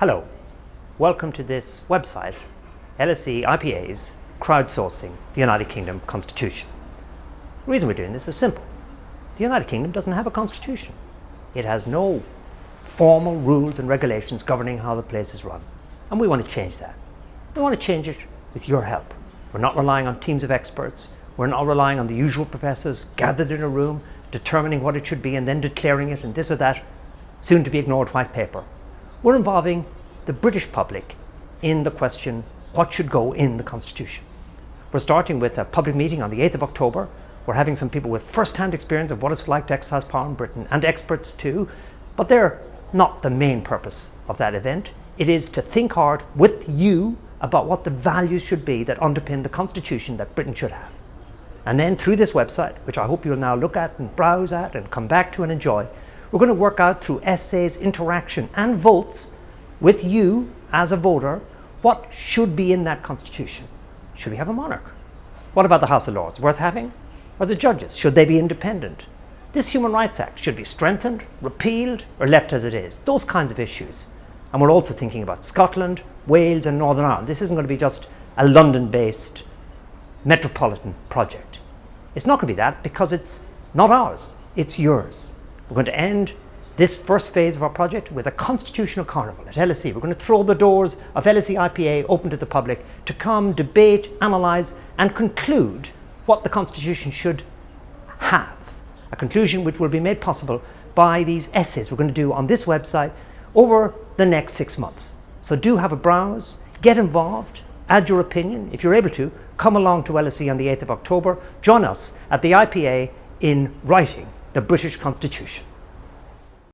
Hello, welcome to this website, LSE IPA's crowdsourcing the United Kingdom Constitution. The reason we're doing this is simple. The United Kingdom doesn't have a constitution. It has no formal rules and regulations governing how the place is run. And we want to change that. We want to change it with your help. We're not relying on teams of experts. We're not relying on the usual professors gathered in a room determining what it should be and then declaring it and this or that soon to be ignored white paper we're involving the British public in the question what should go in the Constitution. We're starting with a public meeting on the 8th of October. We're having some people with first-hand experience of what it's like to exercise power in Britain and experts too, but they're not the main purpose of that event. It is to think hard with you about what the values should be that underpin the Constitution that Britain should have. And then through this website, which I hope you'll now look at and browse at and come back to and enjoy, we're going to work out through essays, interaction and votes with you as a voter what should be in that constitution. Should we have a monarch? What about the House of Lords? Worth having? Or the judges? Should they be independent? This Human Rights Act should be strengthened, repealed or left as it is. Those kinds of issues. And we're also thinking about Scotland, Wales and Northern Ireland. This isn't going to be just a London-based metropolitan project. It's not going to be that because it's not ours, it's yours. We're going to end this first phase of our project with a constitutional carnival at LSE. We're going to throw the doors of LSE IPA open to the public to come, debate, analyse and conclude what the constitution should have. A conclusion which will be made possible by these essays we're going to do on this website over the next six months. So do have a browse, get involved, add your opinion. If you're able to, come along to LSE on the 8th of October. Join us at the IPA in writing the British Constitution.